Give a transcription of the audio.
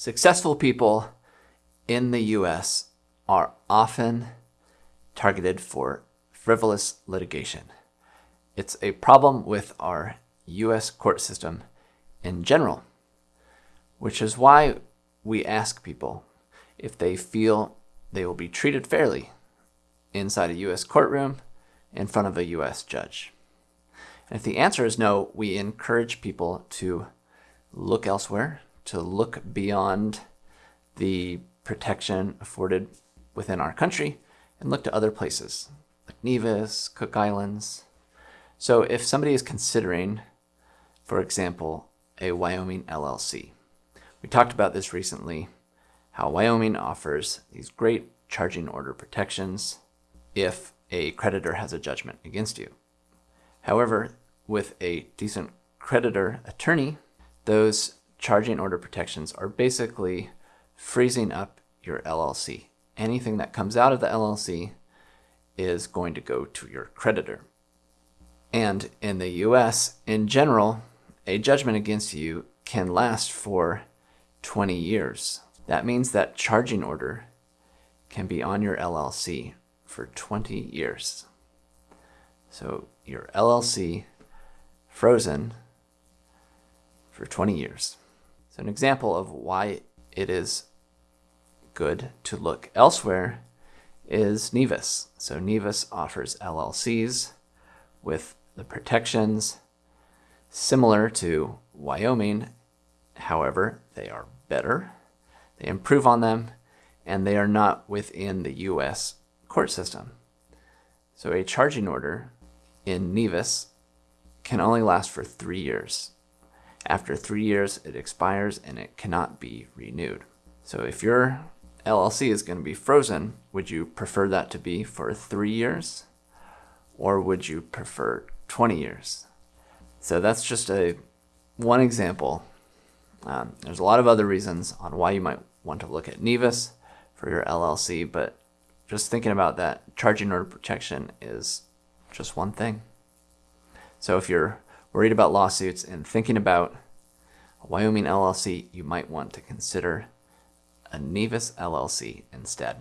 Successful people in the US are often targeted for frivolous litigation. It's a problem with our US court system in general, which is why we ask people if they feel they will be treated fairly inside a US courtroom in front of a US judge. And if the answer is no, we encourage people to look elsewhere, to look beyond the protection afforded within our country and look to other places like Nevis, Cook Islands. So if somebody is considering, for example, a Wyoming LLC, we talked about this recently, how Wyoming offers these great charging order protections if a creditor has a judgment against you. However, with a decent creditor attorney, those charging order protections are basically freezing up your LLC. Anything that comes out of the LLC is going to go to your creditor. And in the US, in general, a judgment against you can last for 20 years. That means that charging order can be on your LLC for 20 years. So your LLC frozen for 20 years. So an example of why it is good to look elsewhere is Nevis. So Nevis offers LLCs with the protections similar to Wyoming. However, they are better, they improve on them, and they are not within the US court system. So a charging order in Nevis can only last for three years. After three years, it expires and it cannot be renewed. So if your LLC is going to be frozen, would you prefer that to be for three years? Or would you prefer 20 years? So that's just a one example. Um, there's a lot of other reasons on why you might want to look at Nevis for your LLC, but just thinking about that, charging order protection is just one thing. So if you're worried about lawsuits and thinking about a Wyoming LLC, you might want to consider a Nevis LLC instead.